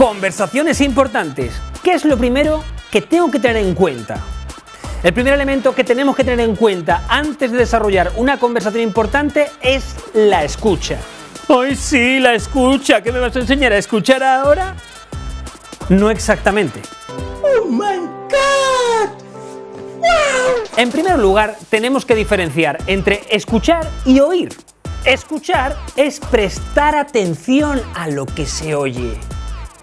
Conversaciones importantes. ¿Qué es lo primero que tengo que tener en cuenta? El primer elemento que tenemos que tener en cuenta antes de desarrollar una conversación importante es la escucha. ¡Ay, sí, la escucha! ¿Qué me vas a enseñar a escuchar ahora? No exactamente. ¡Oh, my God! En primer lugar, tenemos que diferenciar entre escuchar y oír. Escuchar es prestar atención a lo que se oye.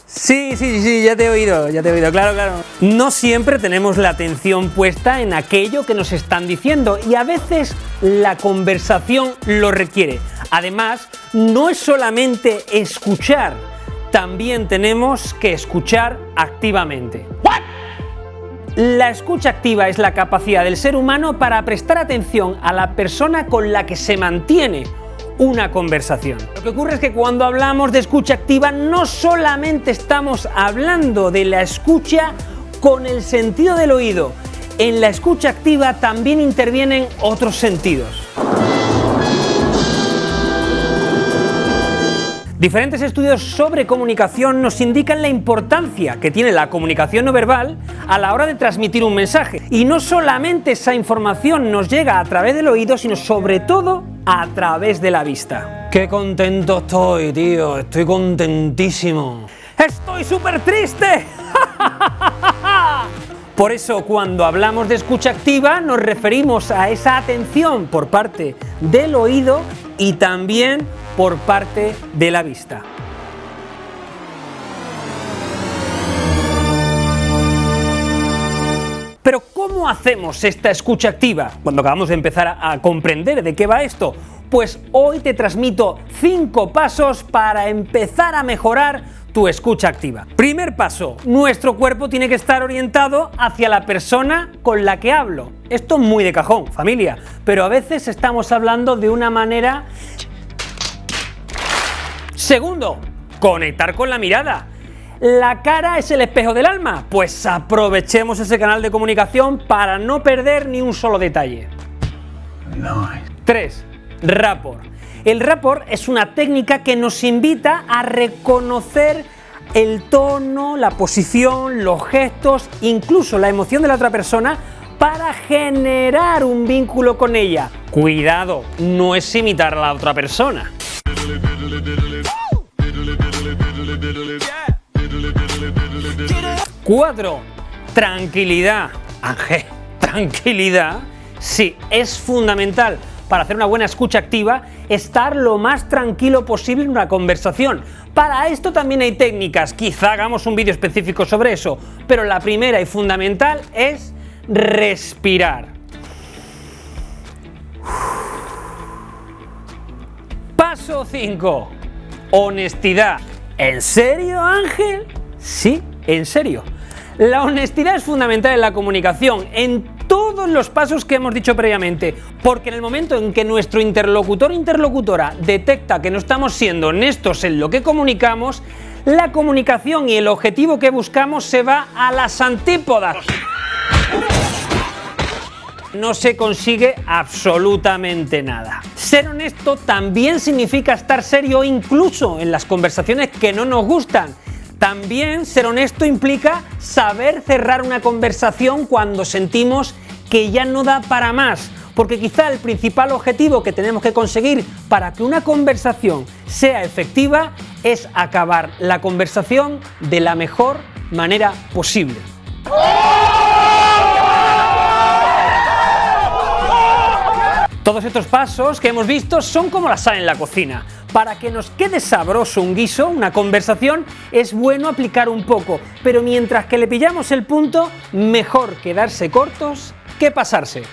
Sí, sí, sí, ya te he oído, ya te he oído, claro, claro. No siempre tenemos la atención puesta en aquello que nos están diciendo y a veces la conversación lo requiere. Además, no es solamente escuchar, también tenemos que escuchar activamente. La escucha activa es la capacidad del ser humano para prestar atención a la persona con la que se mantiene una conversación. Lo que ocurre es que cuando hablamos de escucha activa no solamente estamos hablando de la escucha con el sentido del oído, en la escucha activa también intervienen otros sentidos. Diferentes estudios sobre comunicación nos indican la importancia que tiene la comunicación no verbal a la hora de transmitir un mensaje. Y no solamente esa información nos llega a través del oído, sino sobre todo a través de la vista. ¡Qué contento estoy, tío! Estoy contentísimo. ¡Estoy súper triste! Por eso cuando hablamos de escucha activa nos referimos a esa atención por parte del oído y también por parte de la vista. ¿Cómo hacemos esta escucha activa? Cuando acabamos de empezar a comprender de qué va esto, pues hoy te transmito 5 pasos para empezar a mejorar tu escucha activa. Primer paso, nuestro cuerpo tiene que estar orientado hacia la persona con la que hablo. Esto es muy de cajón, familia, pero a veces estamos hablando de una manera Segundo, conectar con la mirada. ¿La cara es el espejo del alma? Pues aprovechemos ese canal de comunicación para no perder ni un solo detalle. 3. Rapport. El rapport es una técnica que nos invita a reconocer el tono, la posición, los gestos, incluso la emoción de la otra persona para generar un vínculo con ella. Cuidado, no es imitar a la otra persona. 4. Tranquilidad. Ángel, tranquilidad. Sí, es fundamental para hacer una buena escucha activa estar lo más tranquilo posible en una conversación. Para esto también hay técnicas, quizá hagamos un vídeo específico sobre eso, pero la primera y fundamental es respirar. Paso 5. Honestidad. ¿En serio, Ángel? Sí, en serio. La honestidad es fundamental en la comunicación, en todos los pasos que hemos dicho previamente, porque en el momento en que nuestro interlocutor interlocutora detecta que no estamos siendo honestos en lo que comunicamos, la comunicación y el objetivo que buscamos se va a las antípodas. No se consigue absolutamente nada. Ser honesto también significa estar serio incluso en las conversaciones que no nos gustan también ser honesto implica saber cerrar una conversación cuando sentimos que ya no da para más, porque quizá el principal objetivo que tenemos que conseguir para que una conversación sea efectiva es acabar la conversación de la mejor manera posible. Todos estos pasos que hemos visto son como la sal en la cocina. Para que nos quede sabroso un guiso, una conversación, es bueno aplicar un poco, pero mientras que le pillamos el punto, mejor quedarse cortos que pasarse.